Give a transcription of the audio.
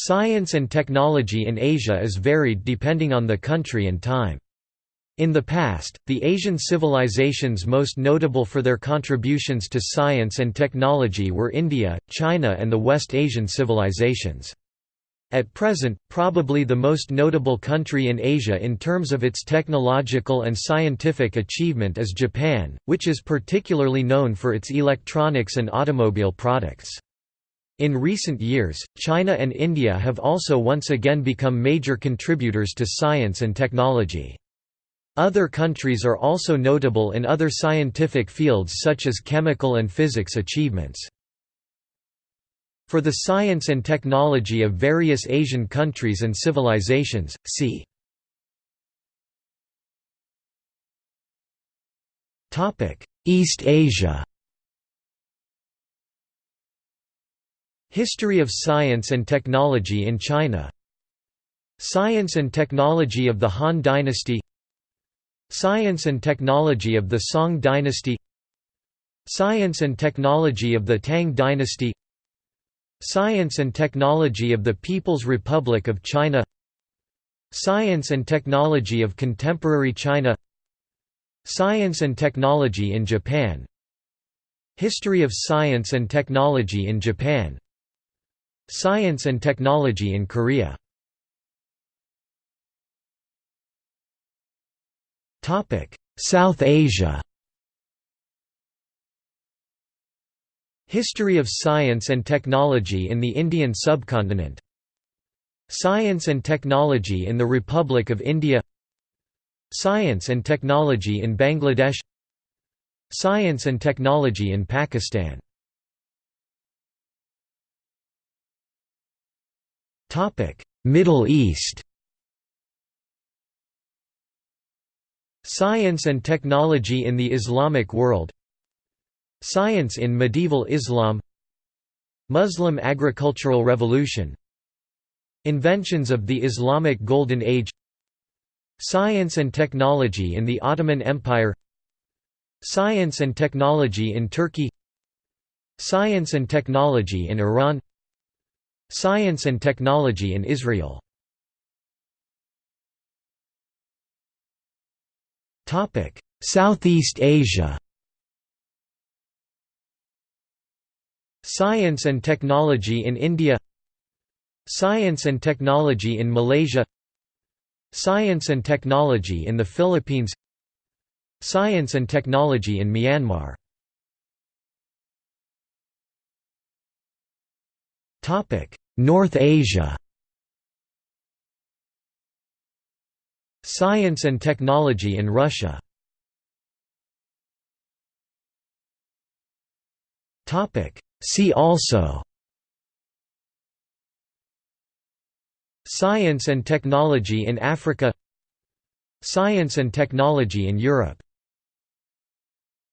Science and technology in Asia is varied depending on the country and time. In the past, the Asian civilizations most notable for their contributions to science and technology were India, China and the West Asian civilizations. At present, probably the most notable country in Asia in terms of its technological and scientific achievement is Japan, which is particularly known for its electronics and automobile products. In recent years, China and India have also once again become major contributors to science and technology. Other countries are also notable in other scientific fields such as chemical and physics achievements. For the science and technology of various Asian countries and civilizations, see East Asia History of science and technology in China. Science and technology of the Han Dynasty. Science and Technology of the Song Dynasty. Science and Technology of the Tang Dynasty. Science and Technology of the People's Republic of China. Science and Technology of Contemporary China. Science and Technology in Japan. History of Science and Technology in Japan Science and Technology in Korea. South Asia. History of science and technology in the Indian subcontinent. Science and technology in the Republic of India. Science and technology in Bangladesh. Science and technology in Pakistan Middle East. Science and technology in the Islamic world. Science in medieval Islam. Muslim agricultural revolution. Inventions of the Islamic Golden Age. Science and technology in the Ottoman Empire. Science and technology in Turkey. Science and technology in Iran Science and technology in Israel Southeast Asia. Science and technology in India. Science and technology in Malaysia. Science and technology in the Philippines. Science and technology in Myanmar. North Asia. Science and technology in Russia. See also. Science and technology in Africa. Science and technology in Europe